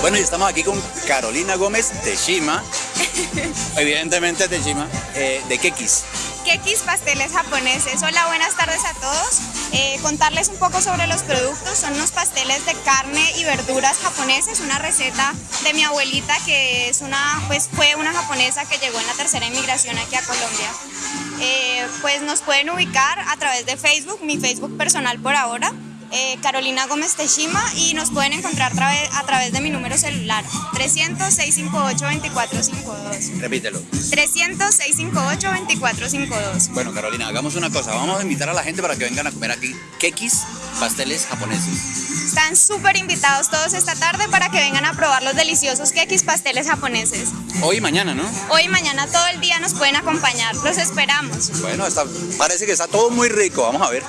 Bueno, y estamos aquí con Carolina Gómez de Shima, evidentemente de Shima, eh, de Kekis. Kekis Pasteles Japoneses. Hola, buenas tardes a todos. Eh, contarles un poco sobre los productos. Son unos pasteles de carne y verduras japoneses, una receta de mi abuelita que es una, pues fue una japonesa que llegó en la tercera inmigración aquí a Colombia. Eh, pues nos pueden ubicar a través de Facebook, mi Facebook personal por ahora, eh, Carolina Gómez Teshima y nos pueden encontrar a través de mi número celular 300-658-2452. Repítelo. 300-658-2452. Bueno, Carolina, hagamos una cosa. Vamos a invitar a la gente para que vengan a comer aquí Kekis, pasteles japoneses. Están súper invitados todos esta tarde para que vengan a probar los deliciosos kekis pasteles japoneses. Hoy y mañana, ¿no? Hoy y mañana todo el día nos pueden acompañar. Los esperamos. Bueno, está, parece que está todo muy rico. Vamos a ver.